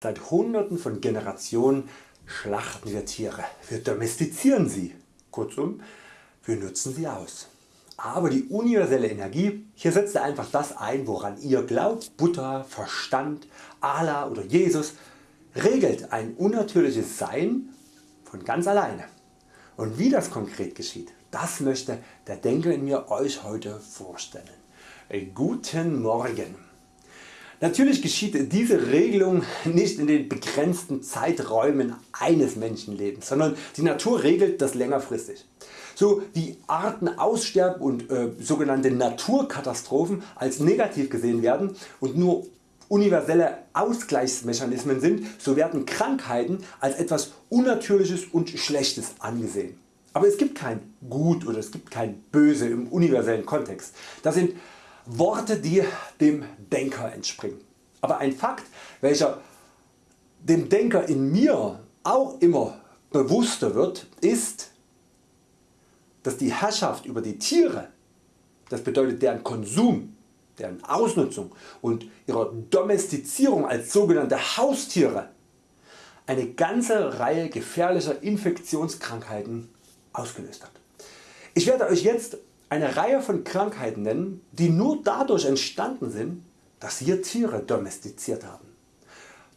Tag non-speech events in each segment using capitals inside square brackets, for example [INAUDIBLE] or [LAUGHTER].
Seit hunderten von Generationen schlachten wir Tiere, wir domestizieren sie, kurzum wir nutzen sie aus. Aber die universelle Energie, hier setzt er einfach das ein woran ihr glaubt, Buddha, Verstand, Allah oder Jesus, regelt ein unnatürliches Sein von ganz alleine. Und wie das konkret geschieht, das möchte der Denker in mir Euch heute vorstellen. Guten Morgen! Natürlich geschieht diese Regelung nicht in den begrenzten Zeiträumen eines Menschenlebens, sondern die Natur regelt das längerfristig. So wie Arten aussterben und äh, sogenannte Naturkatastrophen als negativ gesehen werden und nur universelle Ausgleichsmechanismen sind, so werden Krankheiten als etwas Unnatürliches und Schlechtes angesehen. Aber es gibt kein Gut oder es gibt kein Böse im universellen Kontext. Das sind Worte die dem Denker entspringen. Aber ein Fakt welcher dem Denker in mir auch immer bewusster wird ist, dass die Herrschaft über die Tiere, das bedeutet deren Konsum, deren Ausnutzung und ihrer Domestizierung als sogenannte Haustiere eine ganze Reihe gefährlicher Infektionskrankheiten ausgelöst hat. Ich werde Euch jetzt eine Reihe von Krankheiten nennen die nur dadurch entstanden sind dass wir Tiere domestiziert haben.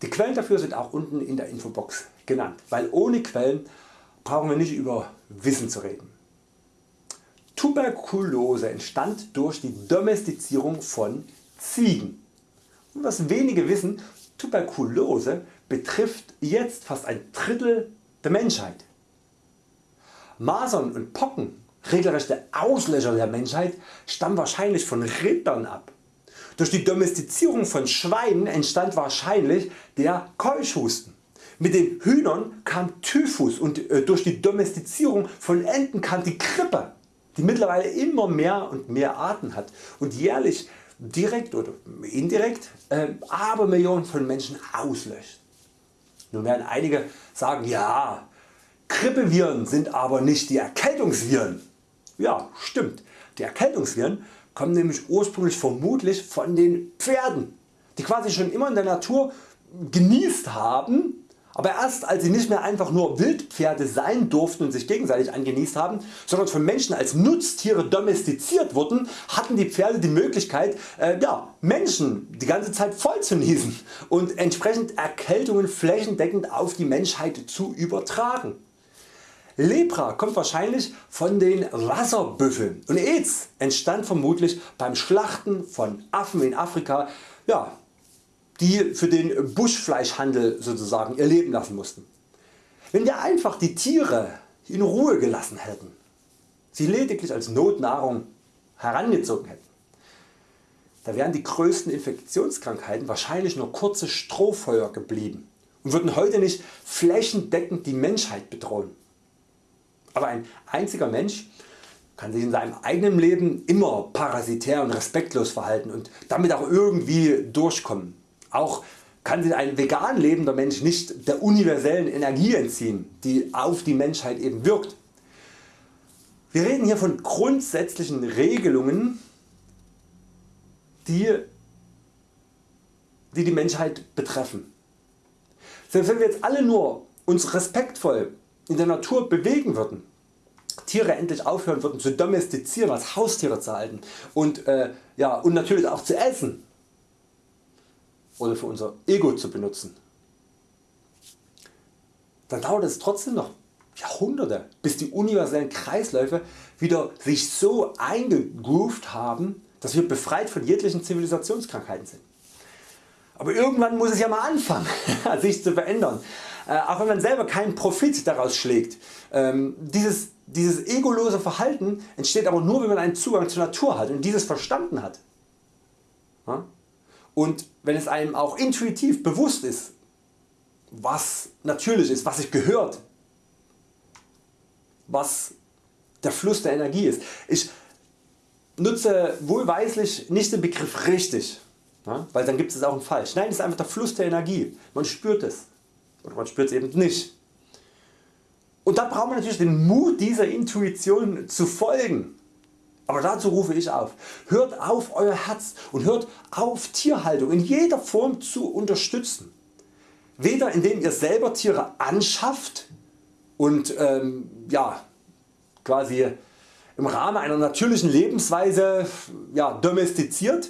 Die Quellen dafür sind auch unten in der Infobox genannt, weil ohne Quellen brauchen wir nicht über Wissen zu reden. Tuberkulose entstand durch die Domestizierung von Ziegen. Und was wenige wissen, Tuberkulose betrifft jetzt fast ein Drittel der Menschheit. Masern und Pocken regelrechte Auslöscher der Menschheit stammen wahrscheinlich von Rindern ab. Durch die Domestizierung von Schweinen entstand wahrscheinlich der Keuchhusten. Mit den Hühnern kam Typhus und äh, durch die Domestizierung von Enten kam die Grippe, die mittlerweile immer mehr und mehr Arten hat und jährlich direkt oder indirekt äh, Abermillionen von Menschen auslöscht. Nun werden einige sagen, ja, Grippeviren sind aber nicht die Erkältungsviren. Ja stimmt, die Erkältungsviren kommen nämlich ursprünglich vermutlich von den Pferden, die quasi schon immer in der Natur genießt haben, aber erst als sie nicht mehr einfach nur Wildpferde sein durften und sich gegenseitig angenießt haben, sondern von Menschen als Nutztiere domestiziert wurden, hatten die Pferde die Möglichkeit äh, ja, Menschen die ganze Zeit voll zu niesen und entsprechend Erkältungen flächendeckend auf die Menschheit zu übertragen. Lepra kommt wahrscheinlich von den Wasserbüffeln und AIDS entstand vermutlich beim Schlachten von Affen in Afrika, ja, die für den Buschfleischhandel sozusagen ihr Leben lassen mussten. Wenn wir einfach die Tiere in Ruhe gelassen hätten, sie lediglich als Notnahrung herangezogen hätten, da wären die größten Infektionskrankheiten wahrscheinlich nur kurze Strohfeuer geblieben und würden heute nicht flächendeckend die Menschheit bedrohen. Aber ein einziger Mensch kann sich in seinem eigenen Leben immer parasitär und respektlos verhalten und damit auch irgendwie durchkommen. Auch kann sich ein vegan lebender Mensch nicht der universellen Energie entziehen, die auf die Menschheit eben wirkt. Wir reden hier von grundsätzlichen Regelungen, die die, die Menschheit betreffen. Selbst wenn wir jetzt alle nur uns respektvoll in der Natur bewegen würden, Tiere endlich aufhören würden zu domestizieren, als Haustiere zu halten und, äh, ja, und natürlich auch zu essen oder für unser Ego zu benutzen, dann dauert es trotzdem noch Jahrhunderte bis die universellen Kreisläufe wieder sich so eingegroovt haben, dass wir befreit von jeglichen Zivilisationskrankheiten sind. Aber irgendwann muss es ja mal anfangen [LAUGHS] sich zu verändern. Äh, auch wenn man selber keinen Profit daraus schlägt. Ähm, dieses, dieses egolose Verhalten entsteht aber nur wenn man einen Zugang zur Natur hat und dieses verstanden hat. Und wenn es einem auch intuitiv bewusst ist was natürlich ist, was sich gehört, was der Fluss der Energie ist. Ich nutze wohlweislich nicht den Begriff richtig, weil dann gibt es auch einen falsch. Nein, es ist einfach der Fluss der Energie. Man spürt es oder man spürt es eben nicht. Und da braucht man natürlich den Mut dieser Intuition zu folgen. Aber dazu rufe ich auf. Hört auf Euer Herz und hört auf Tierhaltung in jeder Form zu unterstützen. weder indem ihr selber Tiere anschafft und ähm, ja, quasi im Rahmen einer natürlichen Lebensweise ja, domestiziert,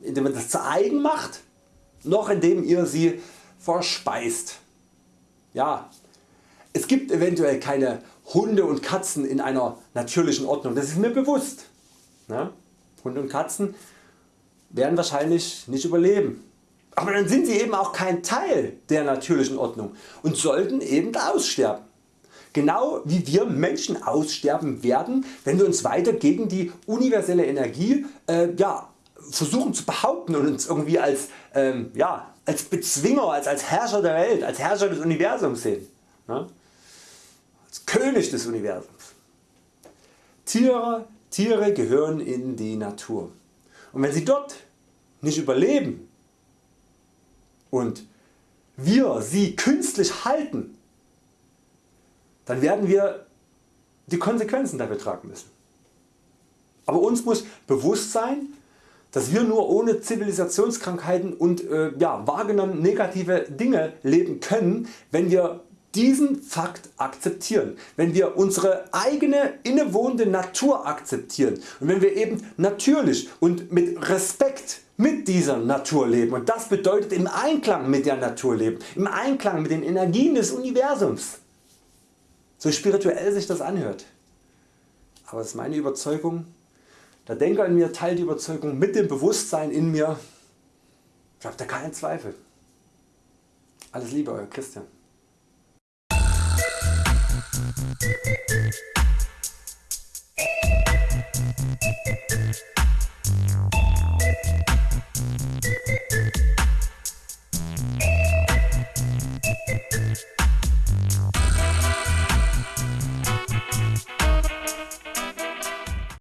indem man das zu eigen macht, noch indem ihr sie verspeist. Ja, es gibt eventuell keine Hunde und Katzen in einer natürlichen Ordnung, das ist mir bewusst. Ne? Hunde und Katzen werden wahrscheinlich nicht überleben. Aber dann sind sie eben auch kein Teil der natürlichen Ordnung und sollten eben aussterben. Genau wie wir Menschen aussterben werden, wenn wir uns weiter gegen die universelle Energie äh, ja, versuchen zu behaupten und uns irgendwie als, ähm, ja, als Bezwinger, als, als Herrscher der Welt, als Herrscher des Universums sehen. Ne? Als König des Universums. Tiere, Tiere gehören in die Natur. Und wenn sie dort nicht überleben und wir sie künstlich halten, dann werden wir die Konsequenzen dafür tragen müssen. Aber uns muss bewusst sein, dass wir nur ohne Zivilisationskrankheiten und äh, ja, wahrgenommen negative Dinge leben können, wenn wir diesen Fakt akzeptieren, wenn wir unsere eigene innewohnende Natur akzeptieren und wenn wir eben natürlich und mit Respekt mit dieser Natur leben und das bedeutet im Einklang mit der Natur leben, im Einklang mit den Energien des Universums. So spirituell sich das anhört. Aber es ist meine Überzeugung, der Denker in mir teilt die Überzeugung mit dem Bewusstsein in mir. Ich habe da keinen Zweifel. Alles Liebe Euer Christian.